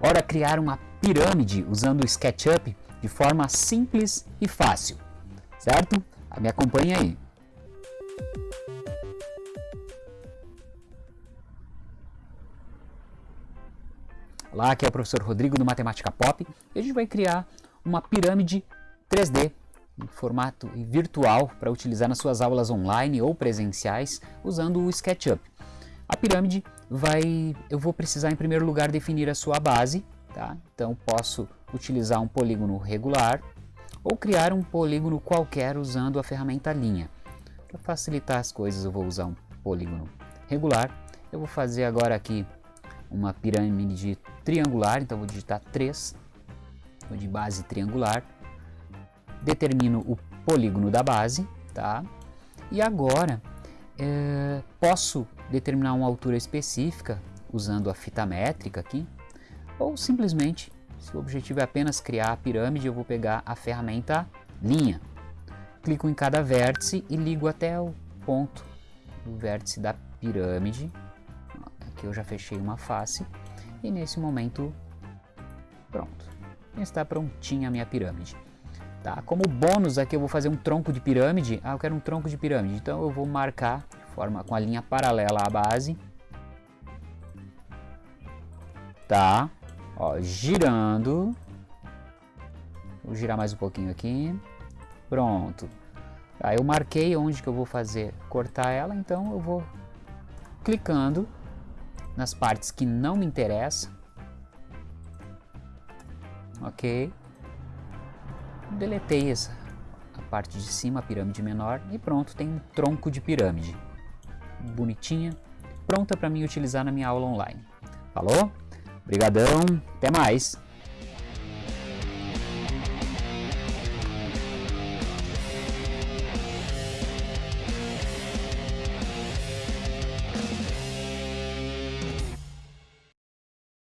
Ora criar uma pirâmide usando o SketchUp de forma simples e fácil, certo? Me acompanhe aí. Olá, aqui é o professor Rodrigo do Matemática Pop e a gente vai criar uma pirâmide 3D em formato virtual para utilizar nas suas aulas online ou presenciais usando o SketchUp. A pirâmide vai, eu vou precisar em primeiro lugar definir a sua base, tá? Então posso utilizar um polígono regular ou criar um polígono qualquer usando a ferramenta linha. Para facilitar as coisas eu vou usar um polígono regular. Eu vou fazer agora aqui uma pirâmide triangular, então vou digitar 3, vou de base triangular, determino o polígono da base, tá? E agora é, posso determinar uma altura específica usando a fita métrica aqui, ou simplesmente, se o objetivo é apenas criar a pirâmide, eu vou pegar a ferramenta linha. Clico em cada vértice e ligo até o ponto do vértice da pirâmide. Aqui eu já fechei uma face e nesse momento, pronto, está prontinha a minha pirâmide. Tá? Como bônus aqui eu vou fazer um tronco de pirâmide, ah, eu quero um tronco de pirâmide, então eu vou marcar forma com a linha paralela à base. Tá? Ó, girando. Vou girar mais um pouquinho aqui. Pronto. Aí eu marquei onde que eu vou fazer cortar ela, então eu vou clicando nas partes que não me interessam. Ok. Deletei essa a parte de cima, a pirâmide menor, e pronto, tem um tronco de pirâmide bonitinha, pronta para mim utilizar na minha aula online. Falou? Obrigadão, até mais!